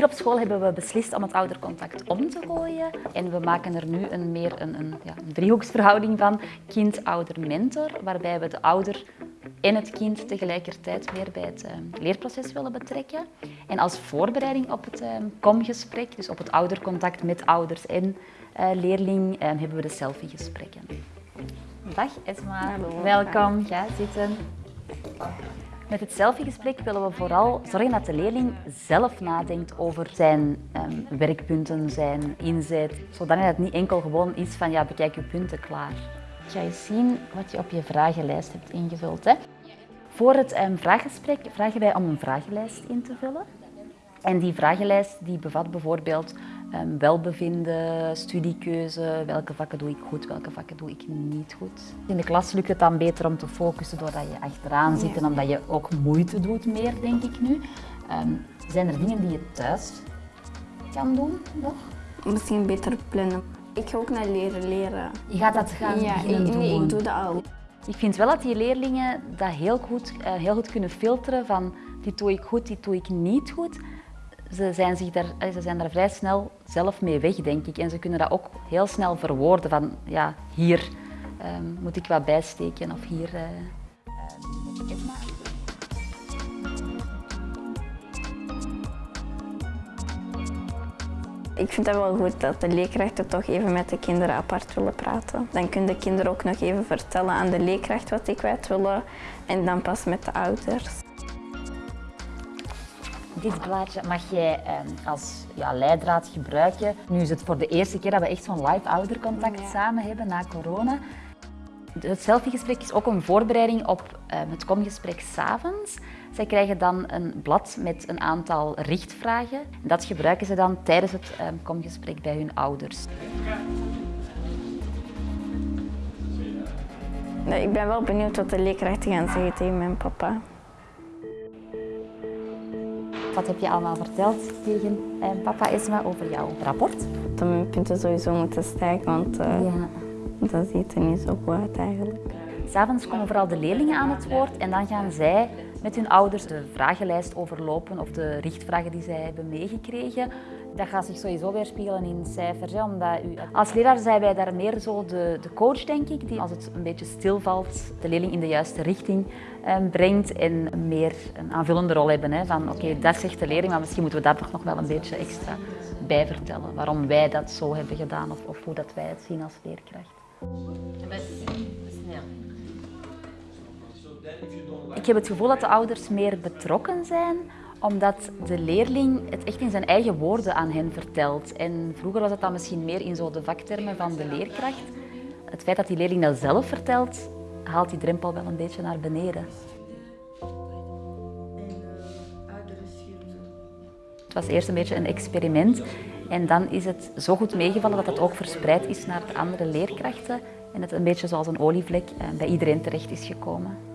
Hier op school hebben we beslist om het oudercontact om te gooien. En we maken er nu een meer een, een, ja, een driehoeksverhouding van kind-ouder-mentor, waarbij we de ouder en het kind tegelijkertijd meer bij het uh, leerproces willen betrekken. En als voorbereiding op het uh, komgesprek, dus op het oudercontact met ouders en uh, leerling, hebben we de selfiegesprekken. Dag Esma, Hallo. welkom. Ga zitten. Met het selfiegesprek willen we vooral zorgen dat de leerling zelf nadenkt over zijn um, werkpunten, zijn inzet, zodat het niet enkel gewoon is van ja, bekijk je punten klaar. Ga je zien wat je op je vragenlijst hebt ingevuld. Hè. Voor het um, vraaggesprek vragen wij om een vragenlijst in te vullen. En die vragenlijst die bevat bijvoorbeeld um, welbevinden, studiekeuze, welke vakken doe ik goed, welke vakken doe ik niet goed. In de klas lukt het dan beter om te focussen doordat je achteraan zit en omdat je ook moeite doet meer, denk ik nu. Um, zijn er dingen die je thuis kan doen nog? Misschien beter plannen. Ik ga ook naar leren leren. Je gaat dat gaan ja, ik, doen? Nee, ik doe dat al. Ik vind wel dat die leerlingen dat heel goed, uh, heel goed kunnen filteren van dit doe ik goed, dit doe ik niet goed ze zijn, zich daar, ze zijn daar vrij snel zelf mee weg, denk ik. En ze kunnen dat ook heel snel verwoorden van, ja, hier um, moet ik wat bijsteken of hier uh. Ik vind het wel goed dat de leerkrachten toch even met de kinderen apart willen praten. Dan kunnen de kinderen ook nog even vertellen aan de leerkracht wat ik kwijt willen en dan pas met de ouders. Dit blaadje mag jij eh, als ja, leidraad gebruiken. Nu is het voor de eerste keer dat we echt zo'n live oudercontact ja. samen hebben na corona. Het selfiegesprek is ook een voorbereiding op uh, het komgesprek s'avonds. Zij krijgen dan een blad met een aantal richtvragen. Dat gebruiken ze dan tijdens het uh, komgesprek bij hun ouders. Ik ben wel benieuwd wat de leerkrachten gaan zeggen tegen mijn papa. Wat heb je allemaal verteld tegen eh, papa Esma over jouw rapport? Dat mijn punten sowieso moeten stijgen, want uh, ja. dat ziet er niet zo goed uit eigenlijk. S'avonds komen vooral de leerlingen aan het woord en dan gaan zij met hun ouders de vragenlijst overlopen of de richtvragen die zij hebben meegekregen. Dat gaat zich sowieso weerspiegelen in cijfers. Omdat u, als leraar zijn wij daar meer zo de, de coach, denk ik, die als het een beetje stilvalt, de leerling in de juiste richting eh, brengt en meer een aanvullende rol hebben. Hè, van oké, dat zegt de leerling, maar misschien moeten we daar toch nog wel een beetje extra bij vertellen. Waarom wij dat zo hebben gedaan of, of hoe dat wij het zien als leerkracht. Ik heb het gevoel dat de ouders meer betrokken zijn, omdat de leerling het echt in zijn eigen woorden aan hen vertelt. En vroeger was het dan misschien meer in zo de vaktermen van de leerkracht. Het feit dat die leerling dat zelf vertelt, haalt die drempel wel een beetje naar beneden. Het was eerst een beetje een experiment en dan is het zo goed meegevallen dat het ook verspreid is naar de andere leerkrachten en het een beetje zoals een olievlek bij iedereen terecht is gekomen.